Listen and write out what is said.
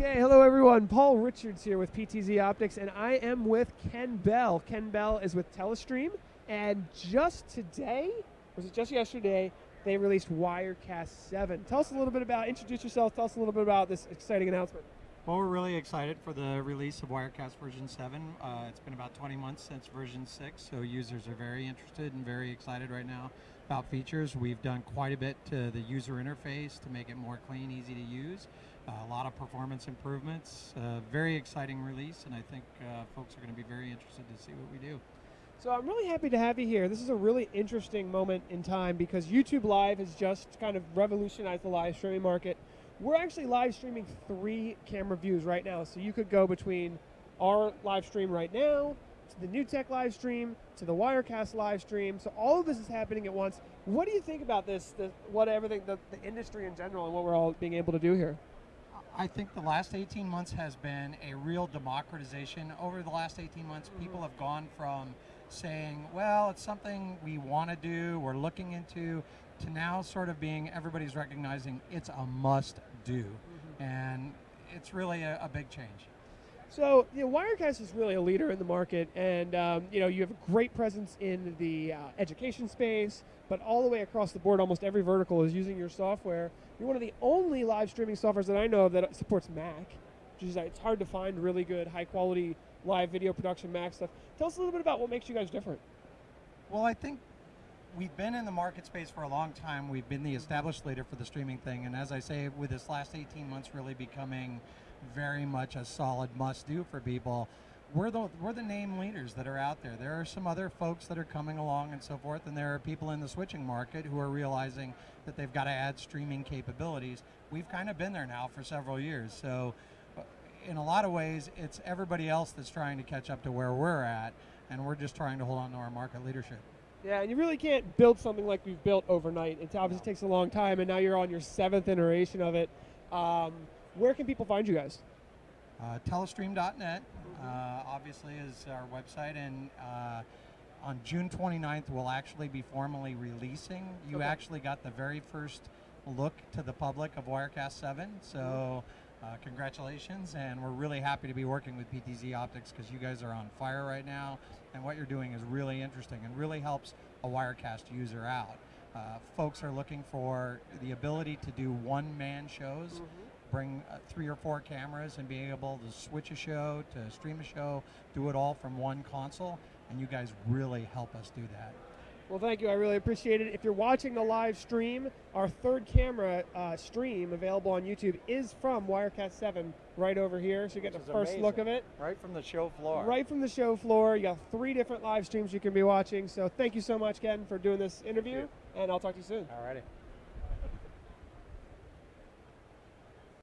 Okay, hello everyone. Paul Richards here with PTZ Optics, and I am with Ken Bell. Ken Bell is with Telestream, and just today, was it just yesterday, they released Wirecast 7. Tell us a little bit about, introduce yourself, tell us a little bit about this exciting announcement. Well, we're really excited for the release of Wirecast version 7. Uh, it's been about 20 months since version 6, so users are very interested and very excited right now about features. We've done quite a bit to the user interface to make it more clean, easy to use. A lot of performance improvements. Uh, very exciting release, and I think uh, folks are going to be very interested to see what we do. So I'm really happy to have you here. This is a really interesting moment in time because YouTube Live has just kind of revolutionized the live streaming market. We're actually live streaming three camera views right now. So you could go between our live stream right now, to the NewTek live stream, to the Wirecast live stream. So all of this is happening at once. What do you think about this, the, what everything, the, the industry in general and what we're all being able to do here? I think the last 18 months has been a real democratization. Over the last 18 months, mm-hmm. people have gone from saying, well, it's something we want to do, we're looking into, to now sort of being everybody's recognizing it's a must do. Mm-hmm. And it's really a, a big change. So, you know, Wirecast is really a leader in the market, and um, you know you have a great presence in the uh, education space, but all the way across the board, almost every vertical is using your software. You're one of the only live streaming softwares that I know of that supports Mac, which is it's hard to find really good, high quality live video production Mac stuff. Tell us a little bit about what makes you guys different. Well, I think we've been in the market space for a long time. We've been the established leader for the streaming thing, and as I say, with this last 18 months really becoming very much a solid must do for people. We're the, we're the name leaders that are out there. There are some other folks that are coming along and so forth, and there are people in the switching market who are realizing that they've got to add streaming capabilities. We've kind of been there now for several years. So, uh, in a lot of ways, it's everybody else that's trying to catch up to where we're at, and we're just trying to hold on to our market leadership. Yeah, and you really can't build something like we've built overnight. It obviously takes a long time, and now you're on your seventh iteration of it. Um, where can people find you guys? Uh, telestream.net, uh, obviously, is our website, and uh, on June 29th, we'll actually be formally releasing. You okay. actually got the very first look to the public of Wirecast 7, so uh, congratulations, and we're really happy to be working with PTZ Optics because you guys are on fire right now, and what you're doing is really interesting and really helps a Wirecast user out. Uh, folks are looking for the ability to do one-man shows. Mm-hmm bring uh, three or four cameras and be able to switch a show, to stream a show, do it all from one console, and you guys really help us do that. Well, thank you. I really appreciate it. If you're watching the live stream, our third camera uh, stream available on YouTube is from Wirecast 7 right over here. So you get Which the first amazing. look of it. Right from the show floor. Right from the show floor. You got three different live streams you can be watching. So thank you so much, Ken, for doing this interview. And I'll talk to you soon. All righty.